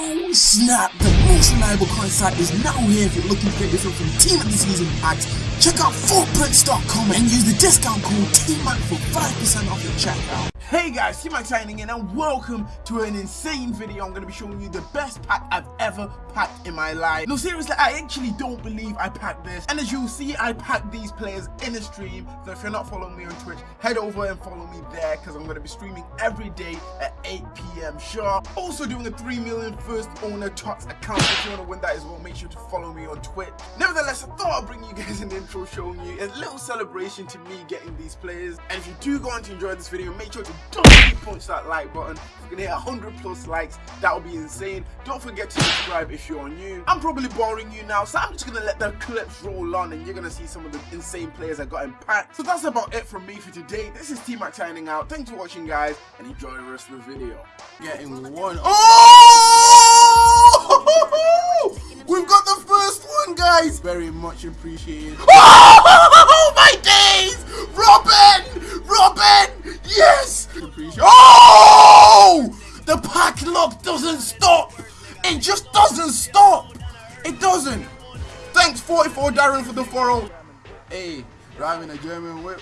Oh snap, the most reliable coin site is now here if you're looking to get some Team of the Season packs. Check out footprints.com and use the discount code TMAC for 5% off your checkout. Hey guys, T-Mac signing in and welcome to an insane video. I'm going to be showing you the best pack I've ever packed in my life. No, seriously, I actually don't believe I packed this. And as you'll see, I packed these players in a stream. So if you're not following me on Twitch, head over and follow me there because I'm going to be streaming every day at 8 p.m. sharp. Also doing a 3 million first owner tots account. If you want to win that as well, make sure to follow me on Twitch. Nevertheless, I thought I'd bring you guys an intro showing you a little celebration to me getting these players. And if you do go on to enjoy this video, make sure to punch that like button. If we can hit 100 plus likes, that would be insane. Don't forget to subscribe if you're new. I'm probably boring you now, so I'm just gonna let the clips roll on and you're gonna see some of the insane players I got in pack. So that's about it from me for today. This is T-Mac signing out. Thanks for watching guys and enjoy the rest of the video. Getting one. Oh! We've got the first one guys! Very much appreciated. Oh my days! Robin! Robin! Yes! Oh! The pack lock doesn't stop! It just doesn't stop! It doesn't! Thanks 44 Darren for the follow. Hey, driving a German whip.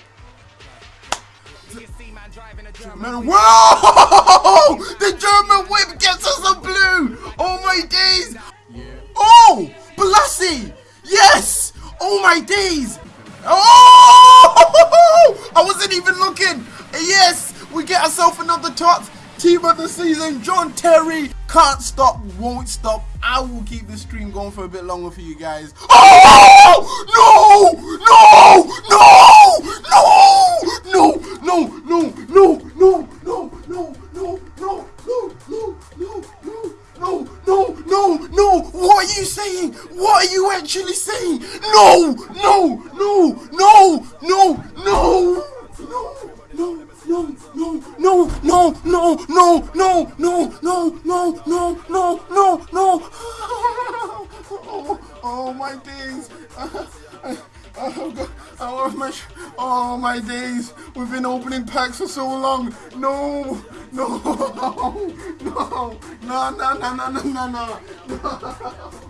Man, whoa! The German whip gets us a blue! Oh my days! Oh! Balassi! Yes! Oh my days! Oh! I wasn't even looking! Yes! Get ourselves another top team of the season, John Terry. Can't stop, won't stop. I will keep the stream going for a bit longer for you guys. Oh! No! No! No! No! No! No! No! No! No! No! No! No! No! No! No! No! No, no, no, no! No, what are you saying? What are you actually saying? No, no, no, no, no, no, no, no, no, no, no. Oh, oh my days. Oh, God. Oh, my, oh my days. We've been opening packs for so long. No, no, no, no, no, no, no, no, no, no.